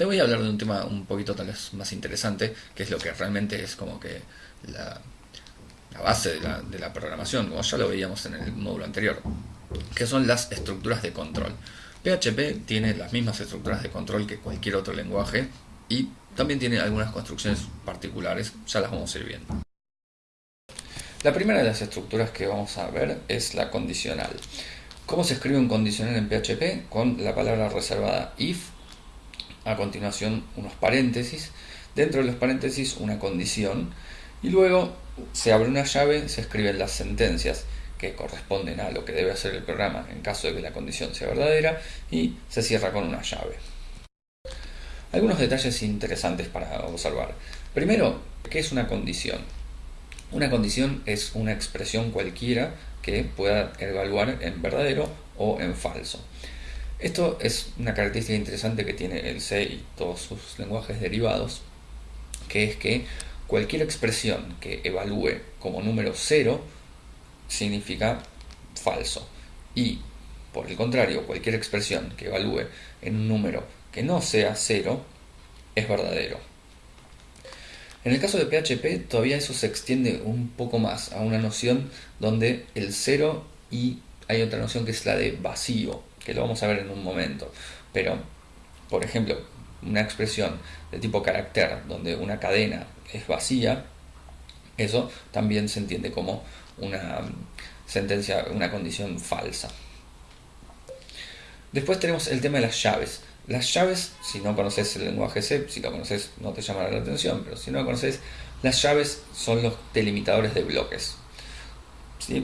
te voy a hablar de un tema un poquito tal vez más interesante, que es lo que realmente es como que la, base de la, programación, como ya lo veíamos en el módulo anterior, que son las estructuras de control. PHP tiene las mismas estructuras de control que cualquier otro lenguaje y también tiene algunas construcciones particulares, ya las vamos a ir viendo. La primera de las estructuras que vamos a ver es la condicional. ¿Cómo se escribe un condicional en PHP? Con la palabra reservada if, a continuación unos paréntesis, dentro de los paréntesis una condición y luego se abre una llave, se escriben las sentencias que corresponden a lo que debe hacer el programa en caso de que la condición sea verdadera y se cierra con una llave. Algunos detalles interesantes para observar. Primero, ¿qué es una condición? Una condición es una expresión cualquiera que pueda evaluar en verdadero o en falso. Esto es una característica interesante que tiene el C y todos sus lenguajes derivados, que es que cualquier expresión que evalúe como número 0 significa falso. Y, por el contrario, cualquier expresión que evalúe en un número que no sea 0 es verdadero. En el caso de PHP todavía eso se extiende un poco más a una noción donde el 0 y hay otra noción que es la de vacío, que lo vamos a ver en un momento. Pero, por ejemplo, una expresión de tipo carácter donde una cadena es vacía, eso también se entiende como una sentencia, una condición falsa. Después tenemos el tema de las llaves. Las llaves, si no conoces el lenguaje C, si lo conoces no te llamará la atención, pero si no lo conoces, las llaves son los delimitadores de bloques.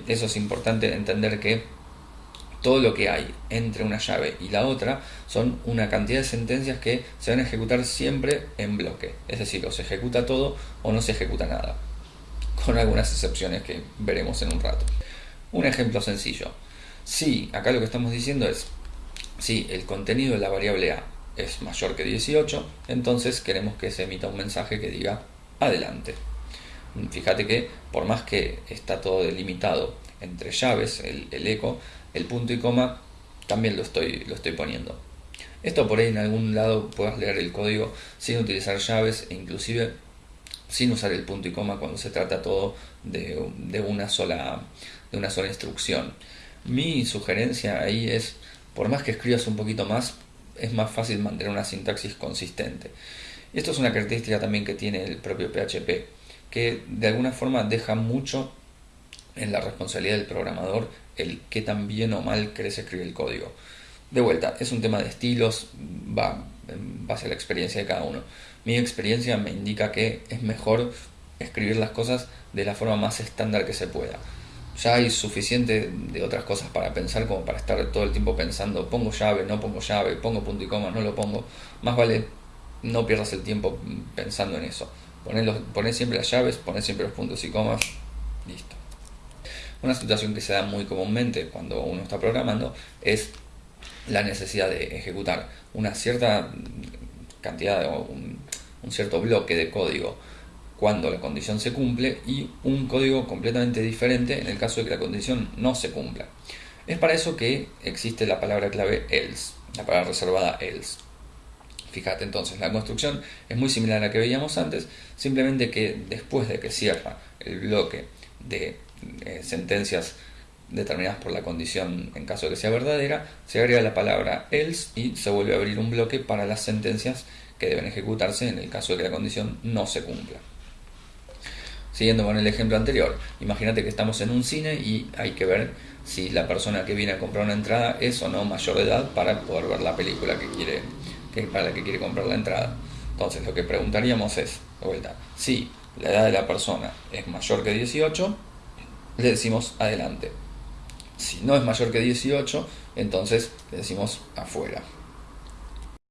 Eso es importante entender que todo lo que hay entre una llave y la otra son una cantidad de sentencias que se van a ejecutar siempre en bloque. Es decir, o se ejecuta todo o no se ejecuta nada con algunas excepciones que veremos en un rato. Un ejemplo sencillo. Si acá lo que estamos diciendo es, si el contenido de la variable a es mayor que 18, entonces queremos que se emita un mensaje que diga adelante. Fíjate que por más que está todo delimitado entre llaves, el, eco, el punto y coma, también lo estoy, lo estoy poniendo. Esto por ahí en algún lado puedas leer el código sin utilizar llaves e inclusive sin usar el punto y coma cuando se trata todo de, una, sola, de una sola instrucción. Mi sugerencia ahí es, por más que escribas un poquito más, es más fácil mantener una sintaxis consistente. Esto es una característica también que tiene el propio PHP, que de alguna forma deja mucho en la responsabilidad del programador el qué tan bien o mal querés escribir el código. De vuelta, es un tema de estilos, va en base a la experiencia de cada uno. Mi experiencia me indica que es mejor escribir las cosas de la forma más estándar que se pueda. Ya hay suficiente de otras cosas para pensar como para estar todo el tiempo pensando, pongo llave, no pongo llave, pongo punto y coma, no lo pongo. Más vale no pierdas el tiempo pensando en eso. Poné, siempre las llaves, poné siempre los puntos y comas, listo. Una situación que se da muy comúnmente cuando uno está programando es la necesidad de ejecutar una cierta cantidad o un, cierto bloque de código cuando la condición se cumple y un código completamente diferente en el caso de que la condición no se cumpla. Es para eso que existe la palabra clave else, la palabra reservada else. Fíjate entonces, la construcción es muy similar a la que veíamos antes, simplemente que después de que cierra el bloque de eh, sentencias determinadas por la condición en caso de que sea verdadera, se agrega la palabra else y se vuelve a abrir un bloque para las sentencias que deben ejecutarse en el caso de que la condición no se cumpla. Siguiendo con el ejemplo anterior, imagínate que estamos en un cine y hay que ver si la persona que viene a comprar una entrada es o no mayor de edad para poder ver la película que quiere, que, para la que quiere comprar la entrada. Entonces lo que preguntaríamos es, vuelta, si la edad de la persona es mayor que 18, le decimos adelante. Si no es mayor que 18, entonces le decimos afuera.